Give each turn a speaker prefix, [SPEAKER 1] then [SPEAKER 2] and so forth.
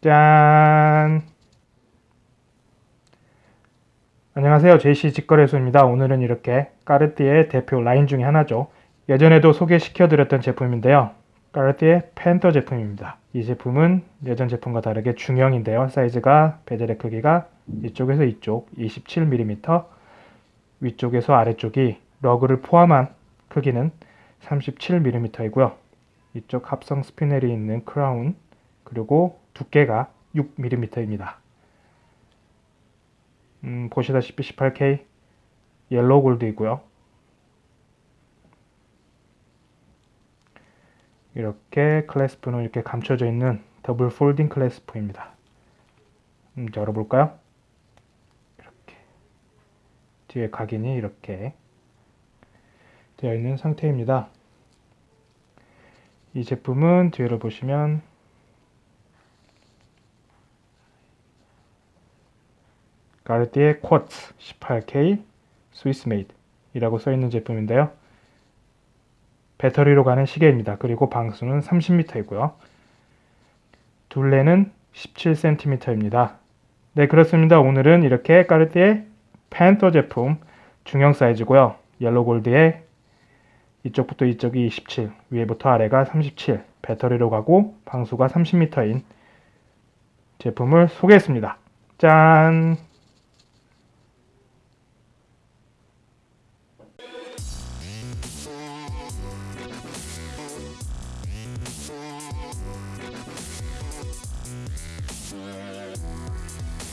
[SPEAKER 1] 짠! 안녕하세요. JC 직거래소입니다. 오늘은 이렇게 까르띠에 대표 라인 중에 하나죠. 예전에도 소개시켜드렸던 제품인데요. 까르띠에 팬더 제품입니다. 이 제품은 예전 제품과 다르게 중형인데요. 사이즈가 bezel의 크기가 이쪽에서 이쪽 27mm, 위쪽에서 아래쪽이 lug를 포함한 크기는 37mm이고요. 이쪽 합성 스피넬이 있는 크라운 그리고 두께가 6mm입니다. 음, 보시다시피 18K yellow gold이고요. 이렇게 clasp는 이렇게 감춰져 있는 double folding clasp입니다. 음, 열어볼까요? 이렇게 뒤에 각인이 이렇게 되어 있는 상태입니다. 이 제품은 뒤를 보시면 까르띠에 quartz 18K Swiss made 이라고 써있는 제품인데요. 배터리로 가는 시계입니다. 그리고 방수는 30m이고요. 둘레는 17cm입니다. 네 그렇습니다. 오늘은 이렇게 까르띠에 팬터 제품 중형 사이즈고요. 옐로 골드의 이쪽부터 이쪽이 27, 위에부터 아래가 37, 배터리로 가고 방수가 30m인 제품을 소개했습니다. 짠!